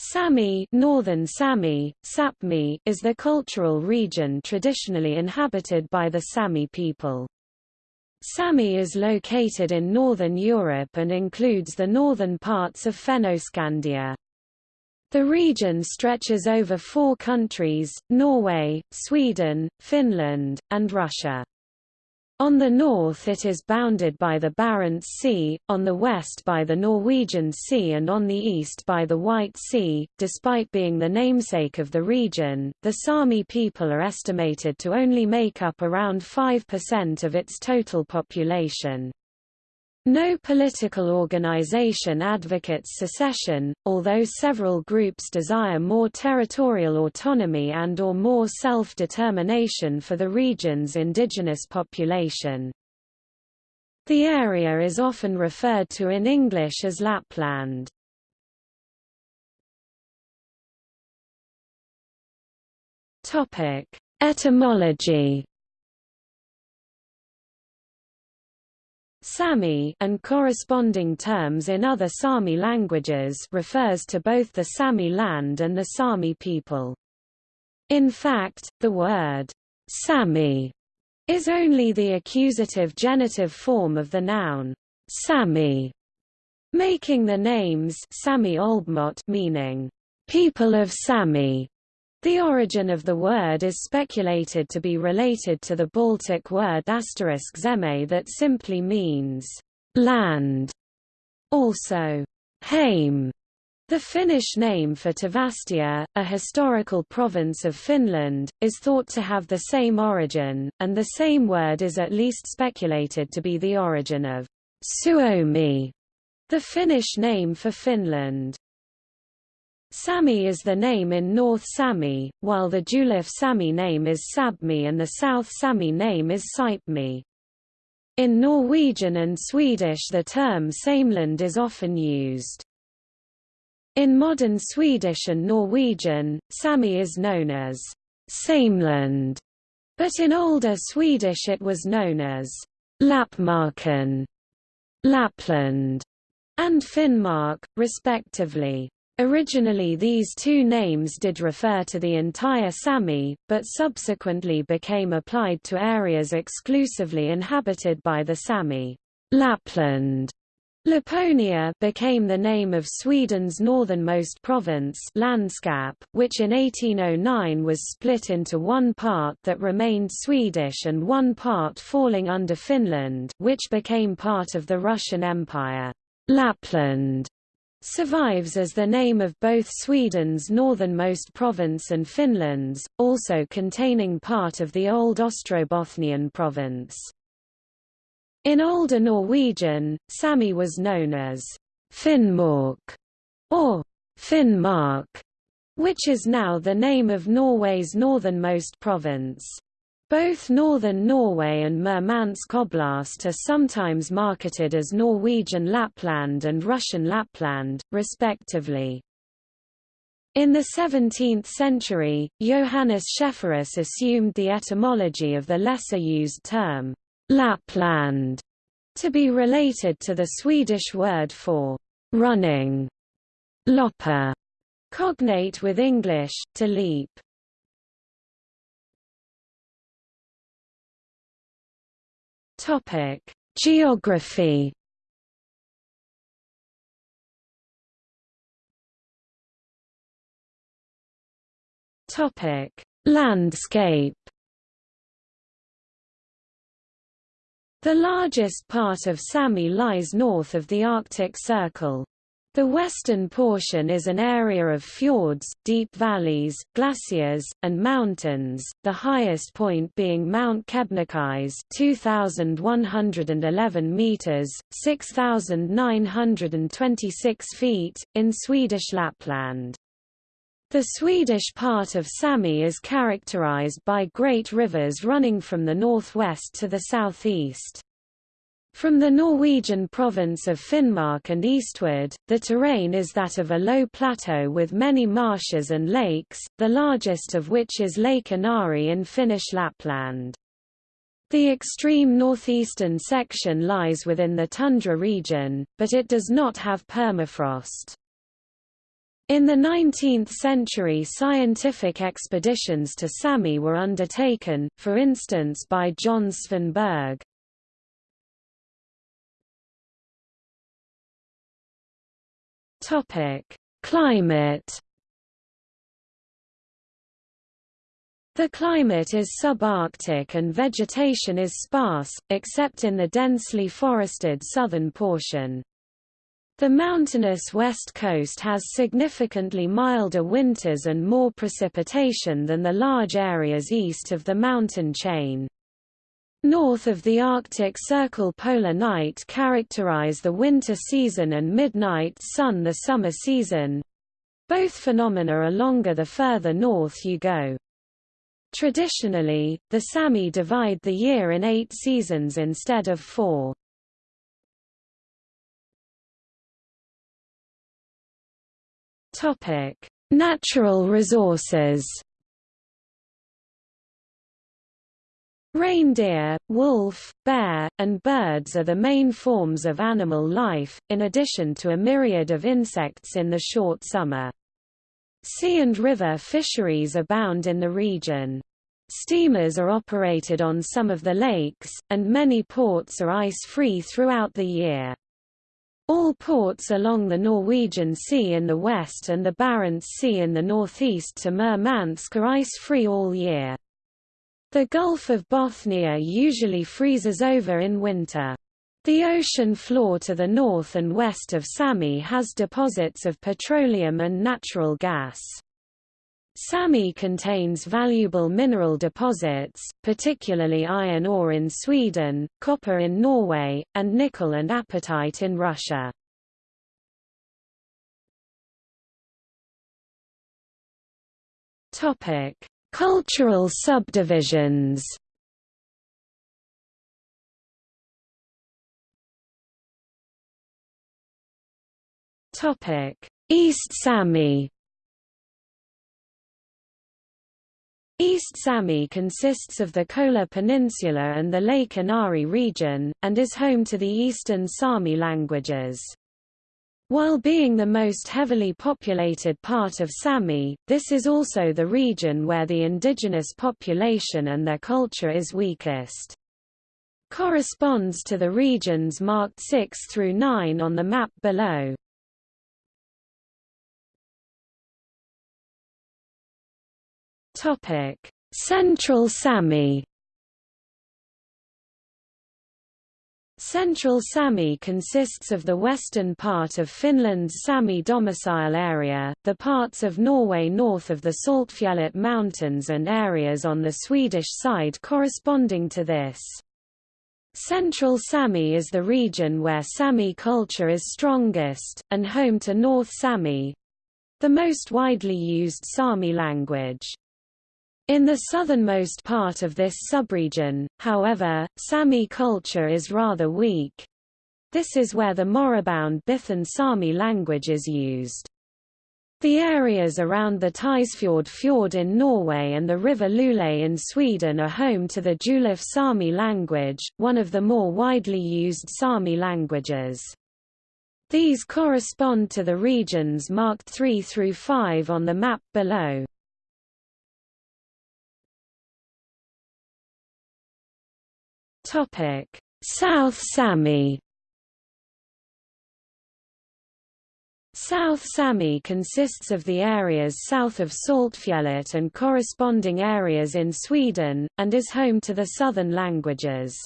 Sami, Northern Sami, Sapmi is the cultural region traditionally inhabited by the Sami people. Sami is located in northern Europe and includes the northern parts of Fennoscandia. The region stretches over four countries, Norway, Sweden, Finland, and Russia. On the north it is bounded by the Barents Sea, on the west by the Norwegian Sea and on the east by the White Sea. Despite being the namesake of the region, the Sami people are estimated to only make up around 5% of its total population. No political organization advocates secession, although several groups desire more territorial autonomy and or more self-determination for the region's indigenous population. The area is often referred to in English as Lapland. Etymology Sami and corresponding terms in other Sami languages refers to both the Sami land and the Sami people. In fact, the word Sami is only the accusative genitive form of the noun Sami, making the names Sami Olbmot meaning people of Sami the origin of the word is speculated to be related to the Baltic word zeme that simply means land. Also, Häme, the Finnish name for Tavastia, a historical province of Finland, is thought to have the same origin, and the same word is at least speculated to be the origin of Suomi, the Finnish name for Finland. Sami is the name in North Sami, while the Julev Sami name is Sabmi and the South Sami name is Saipmi. In Norwegian and Swedish the term Sameland is often used. In modern Swedish and Norwegian, Sami is known as Sameland, but in older Swedish it was known as Lapmarken, Lapland, and Finnmark, respectively. Originally these two names did refer to the entire Sami, but subsequently became applied to areas exclusively inhabited by the Sami. Lapland Laponia became the name of Sweden's northernmost province Landskap, which in 1809 was split into one part that remained Swedish and one part falling under Finland which became part of the Russian Empire. Lapland survives as the name of both Sweden's northernmost province and Finland's, also containing part of the old Ostrobothnian province. In older Norwegian, Sami was known as Finnmark or Finnmark, which is now the name of Norway's northernmost province. Both northern Norway and Murmansk Oblast are sometimes marketed as Norwegian Lapland and Russian Lapland, respectively. In the 17th century, Johannes Schefferus assumed the etymology of the lesser-used term, Lapland, to be related to the Swedish word for running, loppa, cognate with English, to leap. Topic: Geography. Topic: Landscape. The largest part of Sami lies north of the Arctic Circle. The western portion is an area of fjords, deep valleys, glaciers, and mountains, the highest point being Mount Kebnekaise 2,111 metres, 6,926 feet, in Swedish Lapland. The Swedish part of Sami is characterized by great rivers running from the northwest to the southeast. From the Norwegian province of Finnmark and eastward, the terrain is that of a low plateau with many marshes and lakes, the largest of which is Lake Inari in Finnish Lapland. The extreme northeastern section lies within the tundra region, but it does not have permafrost. In the 19th century scientific expeditions to Sami were undertaken, for instance by John Svanberg. Climate The climate is subarctic and vegetation is sparse, except in the densely forested southern portion. The mountainous west coast has significantly milder winters and more precipitation than the large areas east of the mountain chain. North of the Arctic Circle polar night characterize the winter season and midnight sun the summer season. Both phenomena are longer the further north you go. Traditionally, the Sami divide the year in eight seasons instead of four. Natural resources. Reindeer, wolf, bear, and birds are the main forms of animal life, in addition to a myriad of insects in the short summer. Sea and river fisheries abound in the region. Steamers are operated on some of the lakes, and many ports are ice-free throughout the year. All ports along the Norwegian Sea in the west and the Barents Sea in the northeast to Murmansk are ice-free all year. The Gulf of Bothnia usually freezes over in winter. The ocean floor to the north and west of Sami has deposits of petroleum and natural gas. Sami contains valuable mineral deposits, particularly iron ore in Sweden, copper in Norway, and nickel and apatite in Russia. Cultural subdivisions. East Sami East Sami consists of the Kola Peninsula and the Lake Inari region, and is home to the Eastern Sami languages. While being the most heavily populated part of Sami, this is also the region where the indigenous population and their culture is weakest. Corresponds to the regions marked 6 through 9 on the map below. Central Sami. Central Sami consists of the western part of Finland's Sami domicile area, the parts of Norway north of the Saltfjellet Mountains and areas on the Swedish side corresponding to this. Central Sami is the region where Sami culture is strongest, and home to North Sami—the most widely used Sami language. In the southernmost part of this subregion, however, Sami culture is rather weak. This is where the moribund Bithan Sami language is used. The areas around the Tysfjord fjord in Norway and the river Lule in Sweden are home to the Julev Sami language, one of the more widely used Sami languages. These correspond to the regions marked 3 through 5 on the map below. South Sami. South Sami consists of the areas south of Saltfjellet and corresponding areas in Sweden, and is home to the southern languages.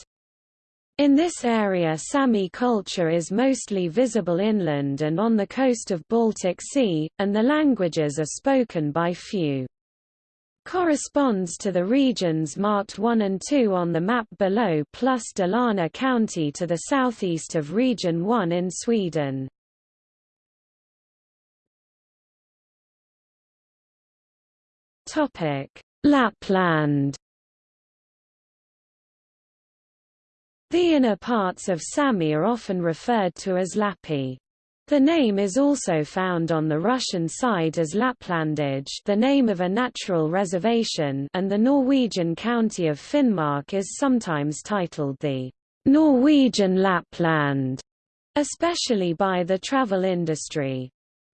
In this area Sami culture is mostly visible inland and on the coast of Baltic Sea, and the languages are spoken by few corresponds to the regions marked 1 and 2 on the map below plus Dalarna County to the southeast of Region 1 in Sweden. Lapland The inner parts of Sami are often referred to as Lappi. The name is also found on the Russian side as Laplandia the name of a natural reservation and the Norwegian county of Finnmark is sometimes titled the Norwegian Lapland, especially by the travel industry.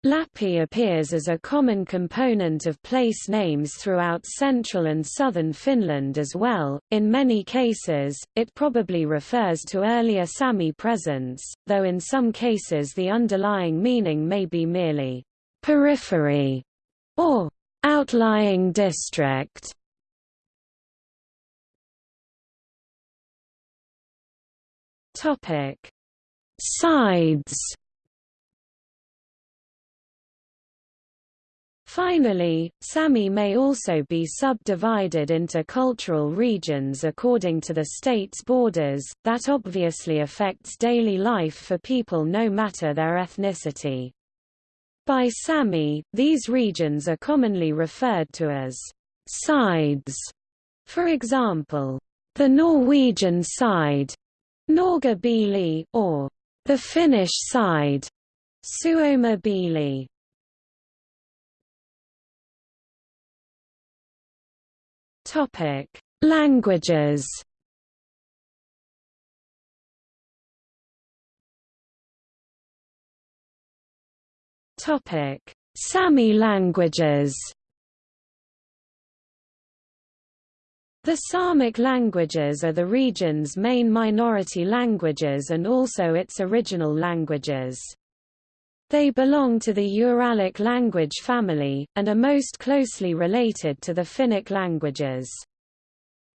Lappi appears as a common component of place names throughout central and southern Finland as well. In many cases, it probably refers to earlier Sami presence, though in some cases the underlying meaning may be merely periphery or outlying district. Topic: Sides Finally, Sami may also be subdivided into cultural regions according to the state's borders, that obviously affects daily life for people no matter their ethnicity. By Sami, these regions are commonly referred to as sides. For example, the Norwegian side, Norge or the Finnish side, Suomi Topic: Languages. Topic: Sami languages. The Samic languages are the region's main minority languages and also its original languages. They belong to the Uralic language family, and are most closely related to the Finnic languages.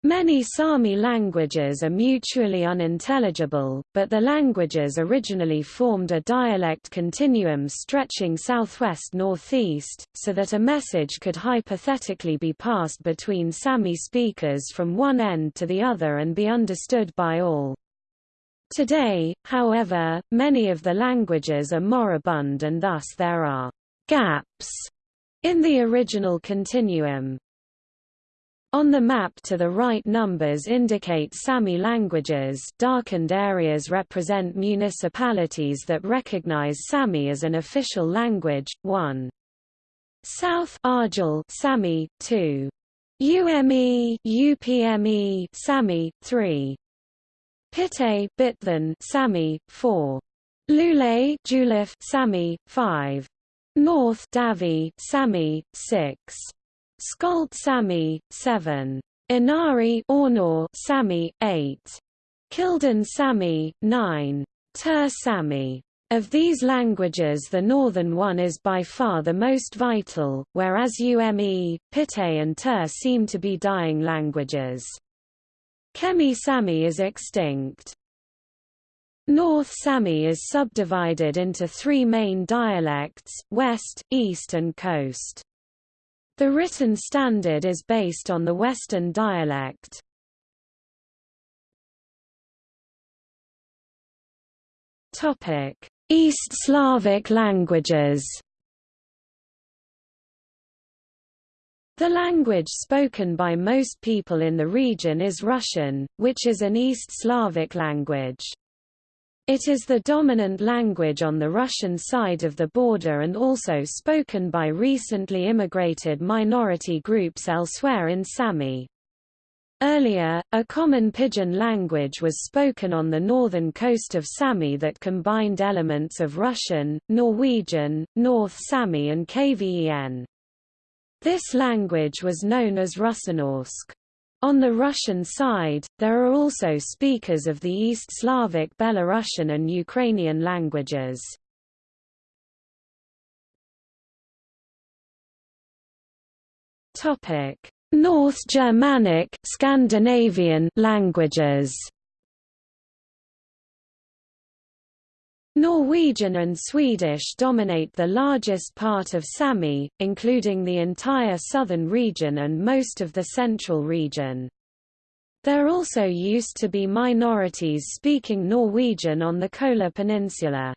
Many Sami languages are mutually unintelligible, but the languages originally formed a dialect continuum stretching southwest-northeast, so that a message could hypothetically be passed between Sami speakers from one end to the other and be understood by all. Today, however, many of the languages are moribund and thus there are gaps in the original continuum. On the map to the right numbers indicate Sami languages darkened areas represent municipalities that recognize Sami as an official language, 1. South Åarjel Sami, 2. UME UPME Sami, 3. Pite, Bitthon, Sami, 4. Lule, Julev, Sami, 5. North Davvi, Sami, 6. Skolt Sami, 7. Inari, Ornor, Sami, 8. Kildin Sami, 9. Tur Sami. Of these languages the northern one is by far the most vital, whereas Ume, Pite and Tur seem to be dying languages. Kemi Sami is extinct. North Sami is subdivided into three main dialects, West, East and Coast. The written standard is based on the Western dialect. East Slavic languages The language spoken by most people in the region is Russian, which is an East Slavic language. It is the dominant language on the Russian side of the border and also spoken by recently immigrated minority groups elsewhere in Sami. Earlier, a common pidgin language was spoken on the northern coast of Sami that combined elements of Russian, Norwegian, North Sami and KVEN. This language was known as Russenorsk. On the Russian side, there are also speakers of the East Slavic Belarusian and Ukrainian languages. North Germanic Scandinavian languages Norwegian and Swedish dominate the largest part of Sami, including the entire southern region and most of the central region. There also used to be minorities speaking Norwegian on the Kola Peninsula.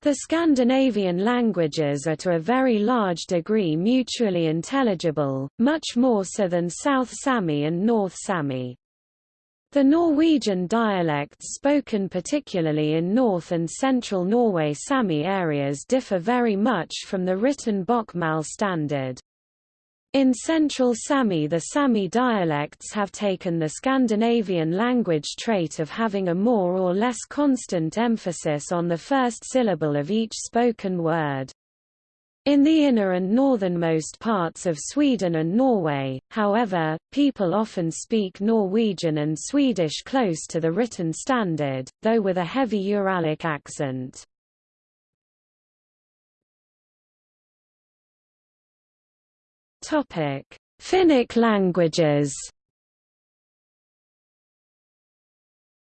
The Scandinavian languages are to a very large degree mutually intelligible, much more so than South Sami and North Sami. The Norwegian dialects spoken particularly in north and central Norway Sami areas differ very much from the written Bokmål standard. In central Sami the Sami dialects have taken the Scandinavian language trait of having a more or less constant emphasis on the first syllable of each spoken word. In the inner and northernmost parts of Sweden and Norway, however, people often speak Norwegian and Swedish close to the written standard, though with a heavy Uralic accent. Finnic languages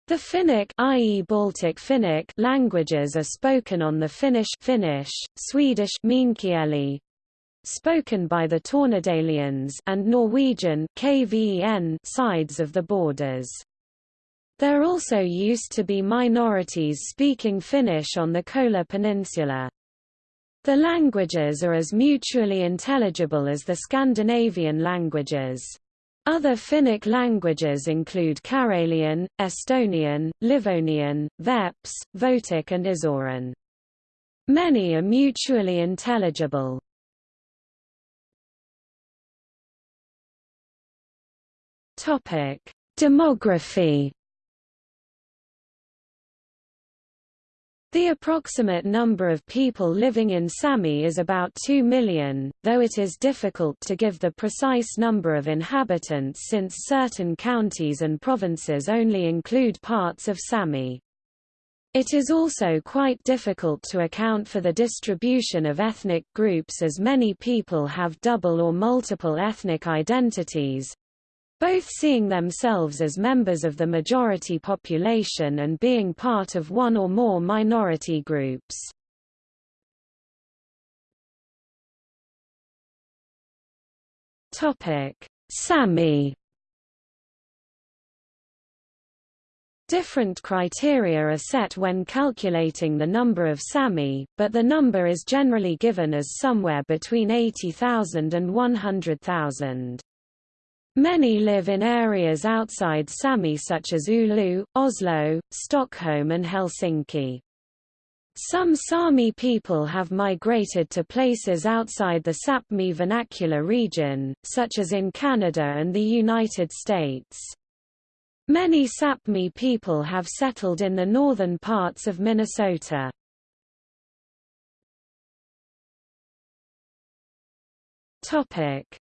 The Finnic i.e. Baltic Finnic languages are spoken on the Finnish Finnish, Swedish Meänkieli, spoken by the Tornedalians and Norwegian Kven sides of the borders. There also used to be minorities speaking Finnish on the Kola Peninsula. The languages are as mutually intelligible as the Scandinavian languages. Other Finnic languages include Karelian, Estonian, Livonian, Veps, Votic and Izhorian. Many are mutually intelligible. Demography The approximate number of people living in Sami is about 2 million, though it is difficult to give the precise number of inhabitants since certain counties and provinces only include parts of Sami. It is also quite difficult to account for the distribution of ethnic groups as many people have double or multiple ethnic identities, both seeing themselves as members of the majority population and being part of one or more minority groups. Sami Different criteria are set when calculating the number of Sami, but the number is generally given as somewhere between 80,000 and 100,000. Many live in areas outside Sami such as Oulu, Oslo, Stockholm and Helsinki. Some Sami people have migrated to places outside the Sapmi vernacular region, such as in Canada and the United States. Many Sapmi people have settled in the northern parts of Minnesota.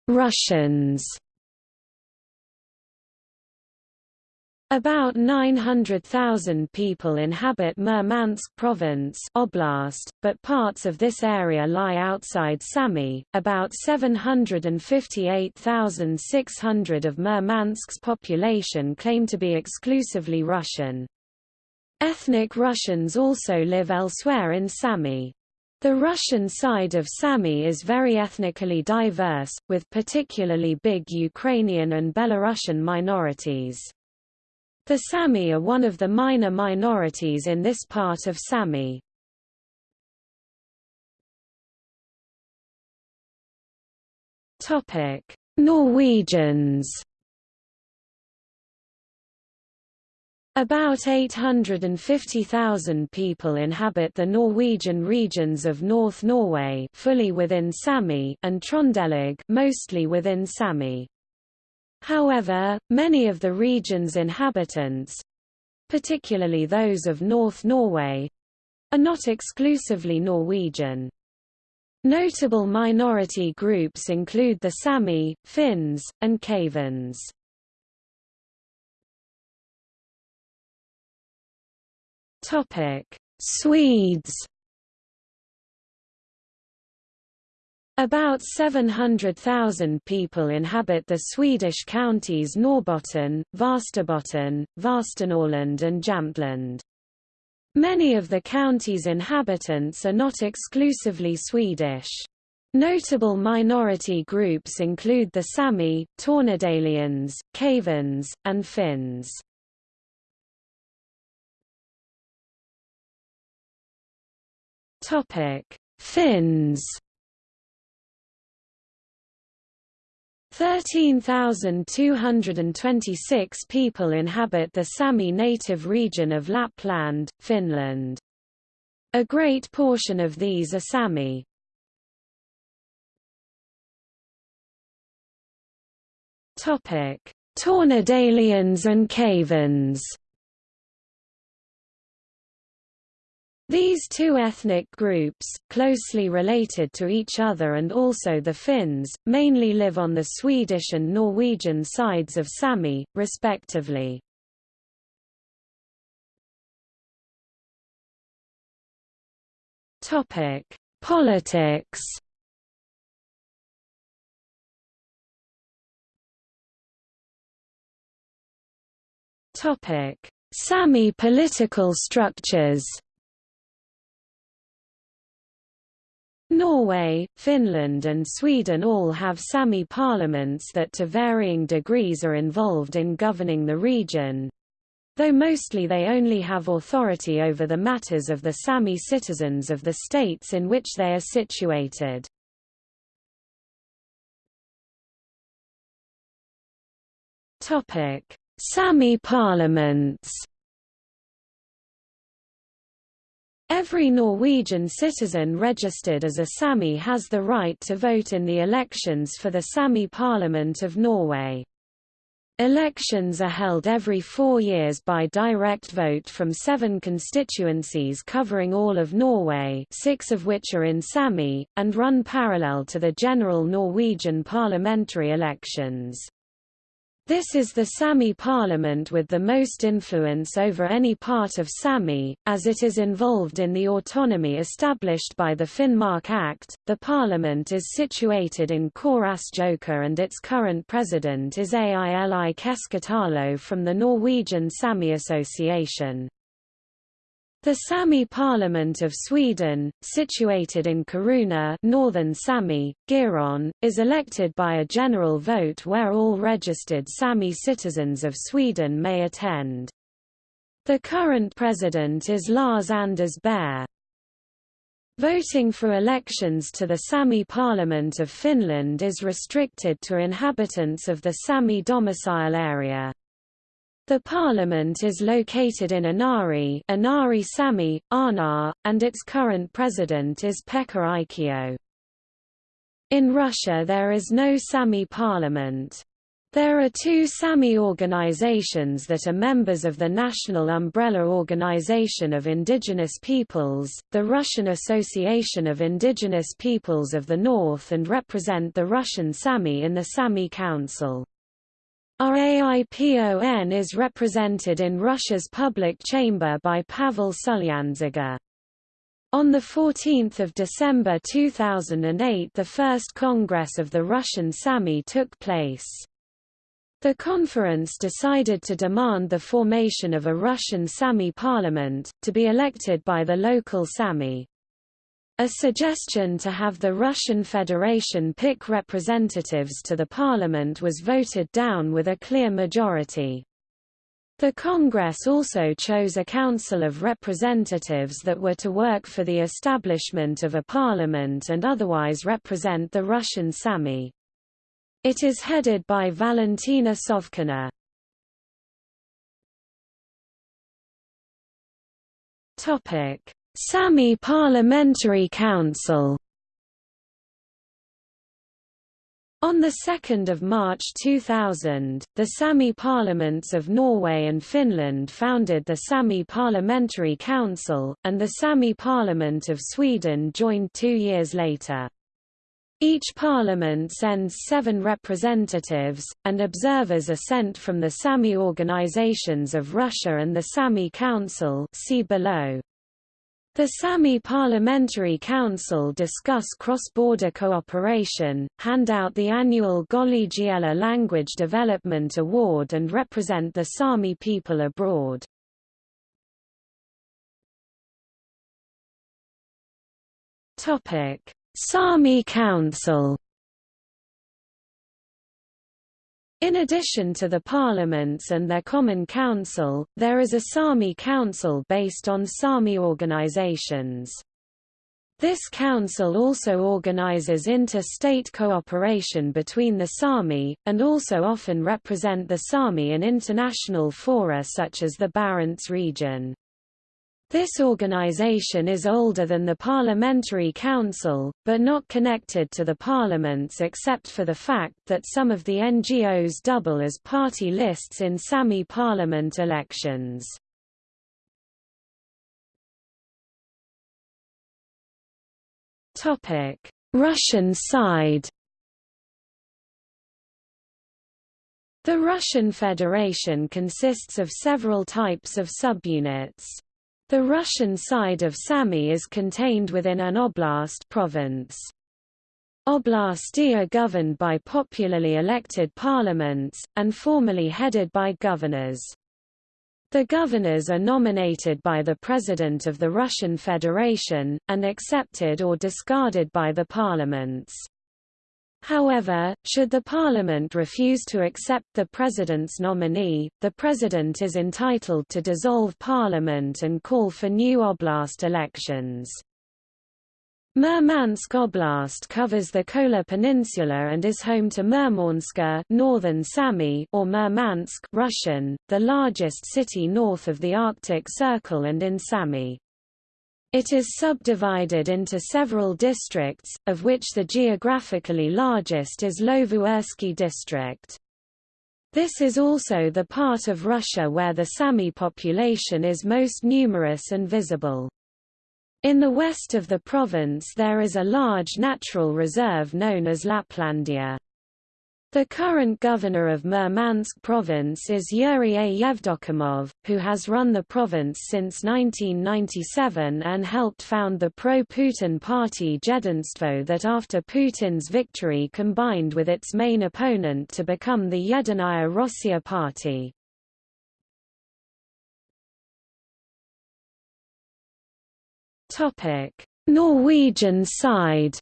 Russians About 900,000 people inhabit Murmansk province oblast, but parts of this area lie outside Sami. About 758,600 of Murmansk's population claim to be exclusively Russian. Ethnic Russians also live elsewhere in Sami. The Russian side of Sami is very ethnically diverse, with particularly big Ukrainian and Belarusian minorities. The Sami are one of the minor minorities in this part of Sami. Norwegians About 850,000 people inhabit the Norwegian regions of North Norway fully within Sami and Trondelag mostly within Sami. However, many of the region's inhabitants—particularly those of North Norway—are not exclusively Norwegian. Notable minority groups include the Sami, Finns, and Kvens. Swedes About 700,000 people inhabit the Swedish counties Norrbotten, Västerbotten, Västernorrland and Jämtland. Many of the county's inhabitants are not exclusively Swedish. Notable minority groups include the Sami, Tornedalians, Kvens, and Finns. Finns 13,226 people inhabit the Sami native region of Lapland, Finland. A great portion of these are Sami. Tornedalians and Kvens These two ethnic groups, closely related to each other and also the Finns, mainly live on the Swedish and Norwegian sides of Sami, respectively. Politics Sami political structures Norway, Finland and Sweden all have Sami parliaments that to varying degrees are involved in governing the region, though mostly they only have authority over the matters of the Sami citizens of the states in which they are situated. Sami parliaments Every Norwegian citizen registered as a Sami has the right to vote in the elections for the Sami Parliament of Norway. Elections are held every four years by direct vote from seven constituencies covering all of Norway six of which are in Sami, and run parallel to the general Norwegian parliamentary elections. This is the Sami parliament with the most influence over any part of Sami, as it is involved in the autonomy established by the Finnmark Act. The parliament is situated in Korasjøka and its current president is Aili Keskitalo from the Norwegian Sami Association. The Sami Parliament of Sweden, situated in Kiruna northern Sami, Giron, is elected by a general vote where all registered Sami citizens of Sweden may attend. The current president is Lars Anders Baer. Voting for elections to the Sami Parliament of Finland is restricted to inhabitants of the Sami domicile area. The parliament is located in Anari, Inari Sami, Arnar, and its current president is Pekka Aikio. In Russia there is no Sami parliament. There are two Sami organizations that are members of the National Umbrella Organization of Indigenous Peoples, the Russian Association of Indigenous Peoples of the North and represent the Russian Sami in the Sami Council. RAIPON is represented in Russia's public chamber by Pavel Sulyandziga. On 14 December 2008 the first Congress of the Russian Sami took place. The conference decided to demand the formation of a Russian Sami parliament, to be elected by the local Sami. A suggestion to have the Russian Federation pick representatives to the parliament was voted down with a clear majority. The Congress also chose a Council of Representatives that were to work for the establishment of a parliament and otherwise represent the Russian Sami. It is headed by Valentina Sovkina. Topic: Sami Parliamentary Council On 2 March 2000, the Sami parliaments of Norway and Finland founded the Sami Parliamentary Council, and the Sami Parliament of Sweden joined two years later. Each parliament sends seven representatives, and observers are sent from the Sami organizations of Russia and the Sami Council see below. The Sami Parliamentary Council discuss cross-border cooperation, hand out the annual Gollegiella Language Development Award and represent the Sami people abroad. Sami Council In addition to the parliaments and their common council, there is a Sami council based on Sami organizations. This council also organizes inter-state cooperation between the Sami, and also often represent the Sami in international fora such as the Barents region. This organization is older than the Parliamentary Council, but not connected to the parliaments except for the fact that some of the NGOs double as party lists in Sami parliament elections. Russian side The Russian Federation consists of several types of subunits. The Russian side of Sami is contained within an oblast province. Oblasti are governed by popularly elected parliaments, and formally headed by governors. The governors are nominated by the President of the Russian Federation, and accepted or discarded by the parliaments. However, should the parliament refuse to accept the president's nominee, the president is entitled to dissolve parliament and call for new oblast elections. Murmansk Oblast covers the Kola Peninsula and is home to Murmanska northern Sami or Murmansk Russian, the largest city north of the Arctic Circle and in Sami. It is subdivided into several districts, of which the geographically largest is Lovozersky district. This is also the part of Russia where the Sami population is most numerous and visible. In the west of the province there is a large natural reserve known as Laplandia. The current governor of Murmansk province is Yuri A. Yevdokimov, who has run the province since 1997 and helped found the pro-Putin party Jedinstvo that after Putin's victory combined with its main opponent to become the Yedinaya Rossiya party. Norwegian side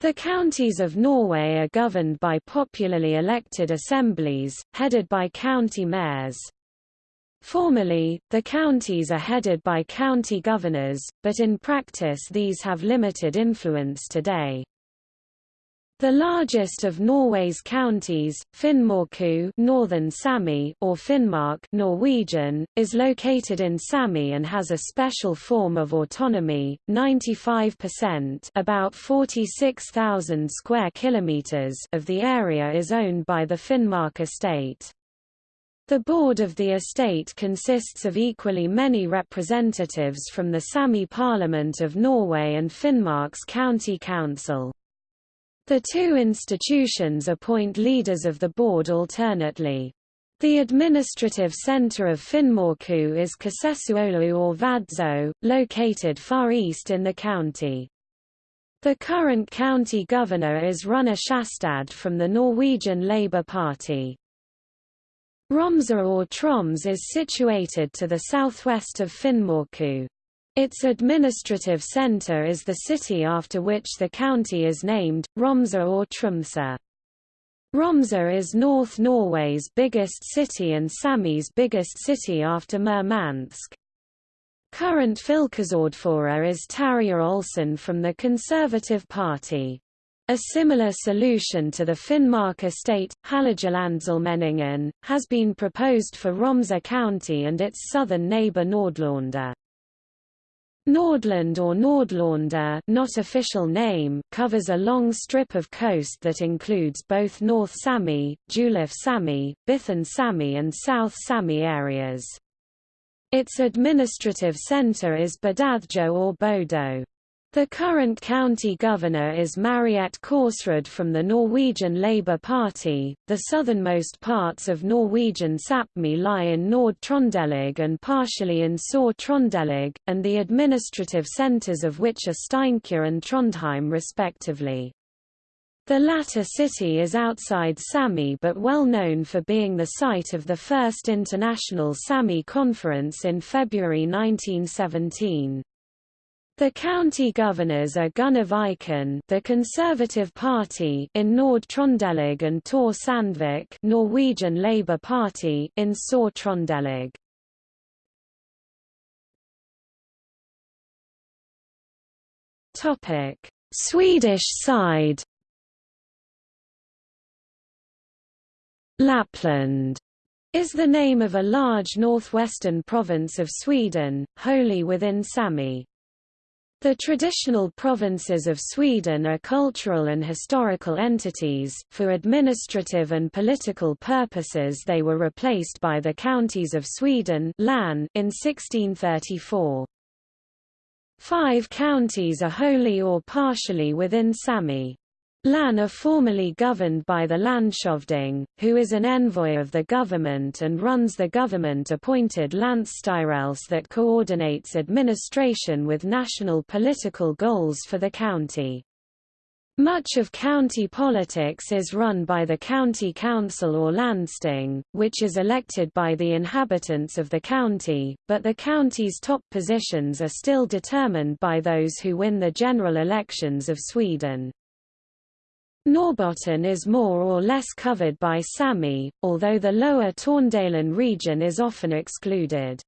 The counties of Norway are governed by popularly elected assemblies, headed by county mayors. Formally, the counties are headed by county governors, but in practice these have limited influence today. The largest of Norway's counties, Finnmarku Northern Sami or Finnmark Norwegian, is located in Sami and has a special form of autonomy. 95% about 46,000 square kilometers of the area is owned by the Finnmark estate. The board of the estate consists of equally many representatives from the Sami Parliament of Norway and Finnmark's County Council. The two institutions appoint leaders of the board alternately. The administrative centre of Finnmarku is Čáhcesuolu or Vadsø, located far east in the county. The current county governor is Runar Sjåstad from the Norwegian Labour Party. Romsa or Troms is situated to the southwest of Finnmarku. Its administrative centre is the city after which the county is named, Romsa or Tromsø. Romsø is North Norway's biggest city and Sami's biggest city after Murmansk. Current fylkesordfører is Tarjei Olsen from the Conservative Party. A similar solution to the Finnmark estate, Hålogalandsallmenningen, has been proposed for Romsø County and its southern neighbour Nordland. Nordland or Nordlanda not official name covers a long strip of coast that includes both North Sami, Julif Sami, Bithan Sami and South Sami areas. Its administrative centre is Bådåddjo or Bodø. The current county governor is Mariette Korsrud from the Norwegian Labour Party. The southernmost parts of Norwegian Sapmi lie in Nord-Trøndelag and partially in Sør-Trøndelag, and the administrative centres of which are Steinkjer and Trondheim respectively. The latter city is outside Sami but well known for being the site of the first International Sami Conference in February 1917. The county governors are Gunnar Viken, the Conservative Party in Nord-Trøndelag and Tor Sandvik, Norwegian Labour Party in Sør-Trøndelag. Topic: Swedish side. Lapland is the name of a large northwestern province of Sweden, wholly within Sami. The traditional provinces of Sweden are cultural and historical entities, for administrative and political purposes they were replaced by the counties of Sweden in 1634. Five counties are wholly or partially within Sami. Lan are formally governed by the Landshövding, who is an envoy of the government and runs the government-appointed Länsstyrelse that coordinates administration with national political goals for the county. Much of county politics is run by the county council or landsting, which is elected by the inhabitants of the county, but the county's top positions are still determined by those who win the general elections of Sweden. Norrbotten is more or less covered by Sami, although the lower Tornedalen region is often excluded.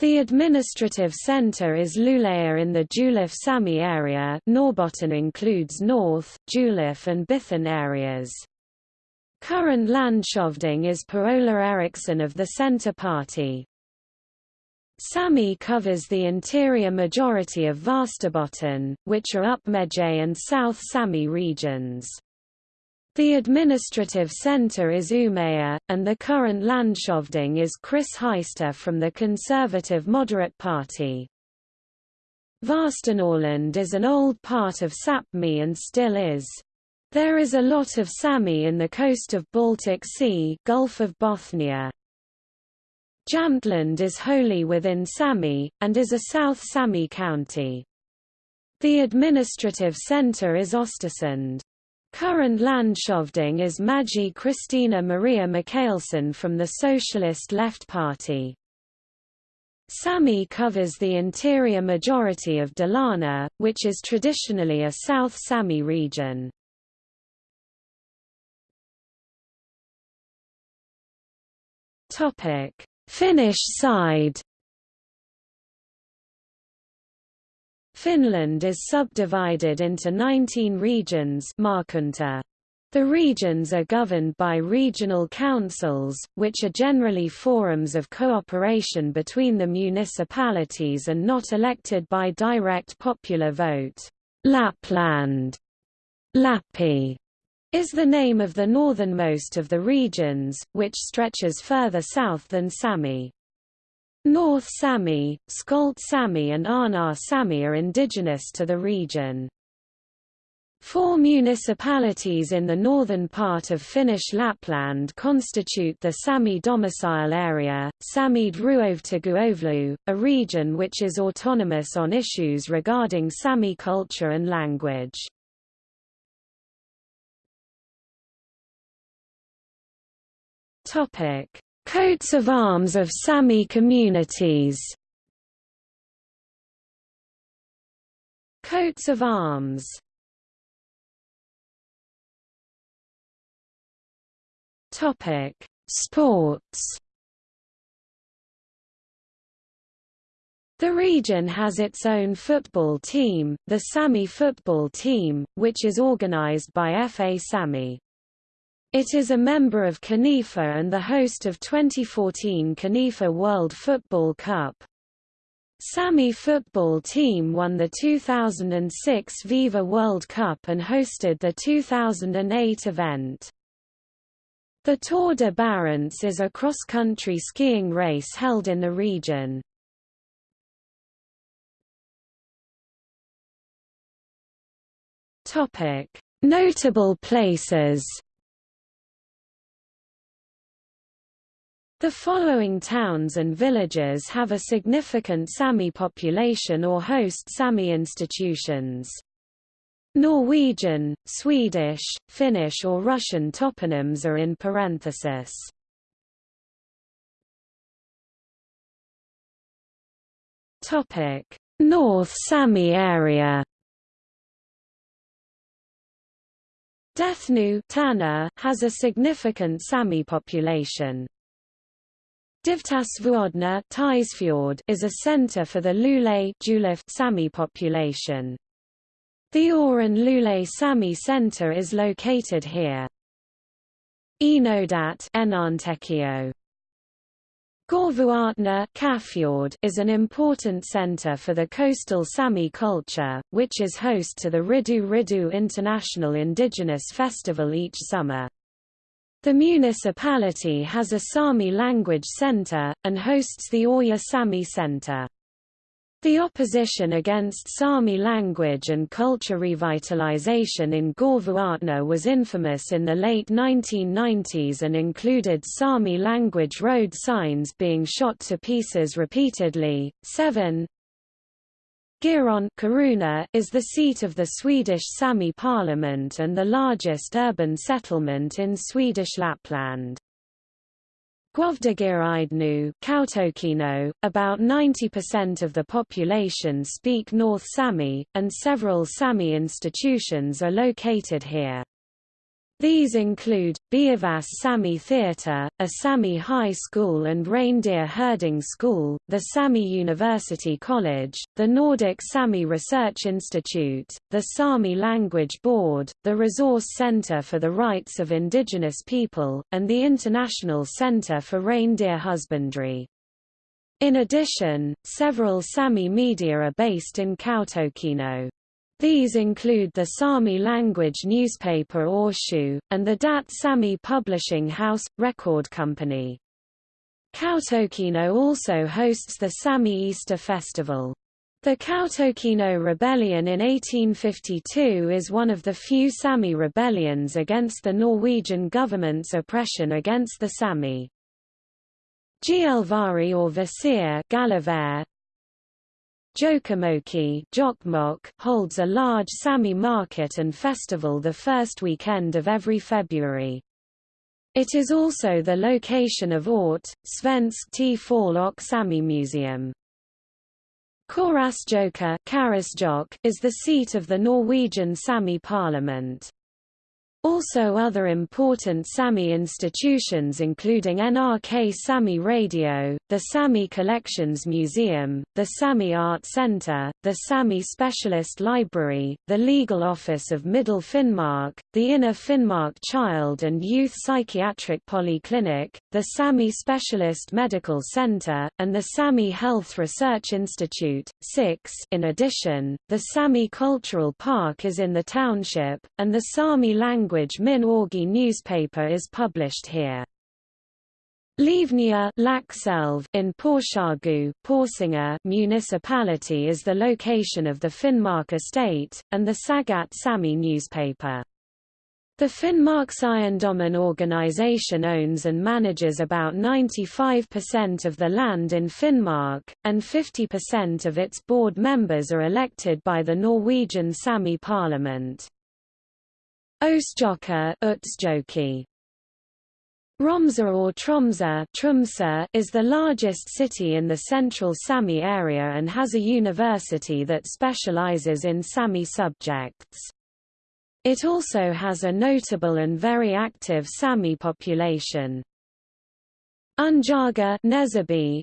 The administrative centre is Luleå in the Julev Sami area Norrbotten includes North, Julev and Bithan areas. Current Landshövding is Per-Ola Eriksson of the Centre Party. Sami covers the interior majority of Västerbotten, which are Ubmeje and South Sami regions. The administrative centre is Umeå, and the current Landshövding is Chris Heister from the Conservative Moderate Party. Västernorrland is an old part of Sapmi and still is. There is a lot of Sami in the coast of Baltic Sea Gulf of Bothnia. Jämtland is wholly within Sami, and is a South Sami county. The administrative centre is Östersund. Current Landshövding is Maggie Christina Maria Mikaelsson from the Socialist Left Party. Sami covers the interior majority of Dalarna, which is traditionally a South Sami region. Finnish side. Finland is subdivided into 19 regions The regions are governed by regional councils, which are generally forums of cooperation between the municipalities and not elected by direct popular vote. Lapland. Lappi is the name of the northernmost of the regions, which stretches further south than Sami. North Sami, Skolt Sami and Arnar Sami are indigenous to the region. Four municipalities in the northern part of Finnish Lapland constitute the Sami domicile area, Samid Ruovtaguovlu, a region which is autonomous on issues regarding Sami culture and language. Coats of arms of Sami communities Coats of arms Topic: Sports. The region has its own football team, the Sami football team, which is organized by FA Sami. It is a member of CONIFA and the host of 2014 CONIFA World Football Cup. Sami football team won the 2006 Viva World Cup and hosted the 2008 event. The Tour de Barents is a cross-country skiing race held in the region. Notable places The following towns and villages have a significant Sami population or host Sami institutions. Norwegian, Swedish, Finnish or Russian toponyms are in parenthesis. North Sami area Dethnu has a significant Sami population. Divtasvuodna is a center for the Lule Sami population. The Árran Lule Sami Center is located here. Enodat Gorvuatna is an important center for the coastal Sami culture, which is host to the Riddu Riđđu International Indigenous Festival each summer. The municipality has a Sami language center, and hosts the Oya Sami Center. The opposition against Sami language and culture revitalization in Gorvuatna was infamous in the late 1990s and included Sami language road signs being shot to pieces repeatedly. 7 Giron is the seat of the Swedish Sami parliament and the largest urban settlement in Swedish Lapland. Guovdageaidnu Kautokeino, about 90% of the population speak North Sami, and several Sami institutions are located here. These include, Beaivváš Sami Theatre, a Sami high school and reindeer herding school, the Sami University College, the Nordic Sami Research Institute, the Sami Language Board, the Resource Center for the Rights of Indigenous People, and the International Center for Reindeer Husbandry. In addition, several Sami media are based in Kautokeino. These include the Sami language newspaper Orshu, and the Dat Sami Publishing House – Record Company. Kautokeino also hosts the Sami Easter Festival. The Kautokeino Rebellion in 1852 is one of the few Sami rebellions against the Norwegian government's oppression against the Sami. Gielvari or Vasir Jokamoki holds a large Sami market and festival the first weekend of every February. It is also the location of Ort, Svensk T. Falok Sami Museum. Korasjoka is the seat of the Norwegian Sami parliament. Also other important Sami institutions including NRK Sami Radio, the Sami Collections Museum, the Sami Art Center, the Sami Specialist Library, the Legal Office of Middle Finnmark, the Inner Finnmark Child and Youth Psychiatric Polyclinic, the Sami Specialist Medical Center, and the Sami Health Research Institute. 6 In addition, the Sami Cultural Park is in the township, and the Sami language language Min Áigi newspaper is published here. Livnia in Porshagu municipality is the location of the Finnmark estate, and the Sagat Sami newspaper. The Finnmarkseiendommen organization owns and manages about 95% of the land in Finnmark, and 50% of its board members are elected by the Norwegian Sami parliament. Ostjoka Utsjoki. Romsa or Tromsø Tromsø is the largest city in the central Sami area and has a university that specializes in Sami subjects. It also has a notable and very active Sami population. Unjárga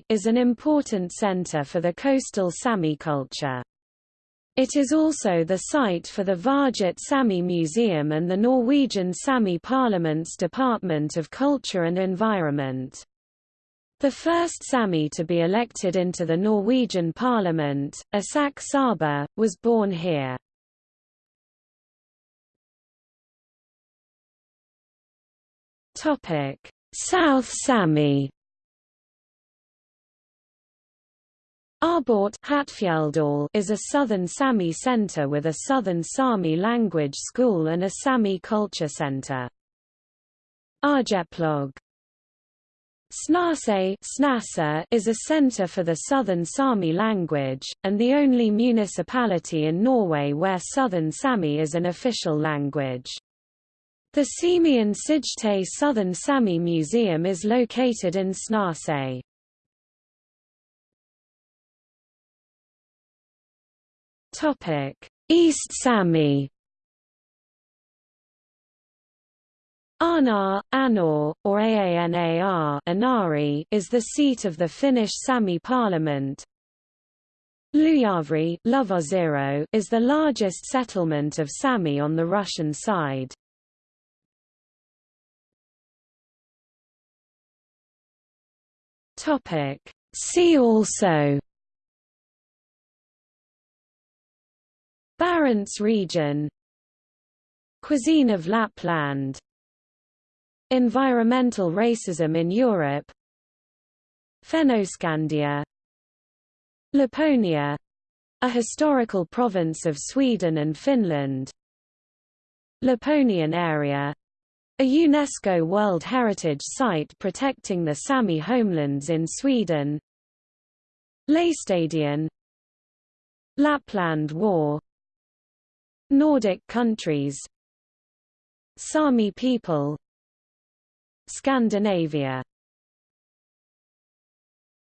is an important center for the coastal Sami culture. It is also the site for the Varget Sami Museum and the Norwegian Sami Parliament's Department of Culture and Environment. The first Sami to be elected into the Norwegian Parliament, Isak Saba, was born here. South Sami Arbort is a southern Sami center with a southern Sami language school and a Sami culture center. Arjeplog Snase is a center for the southern Sami language, and the only municipality in Norway where southern Sami is an official language. The Saemien Sijte Southern Sami Museum is located in Snase. East Sami. Anar, Anor, or Aanar Anari is the seat of the Finnish Sami parliament. Lujavri is the largest settlement of Sami on the Russian side. See also Barents region. Cuisine of Lapland. Environmental racism in Europe. Fennoscandia. Laponia. A historical province of Sweden and Finland. Laponian area. A UNESCO World Heritage Site protecting the Sami homelands in Sweden. Laestadian Lapland War Nordic countries. Sami people. Scandinavia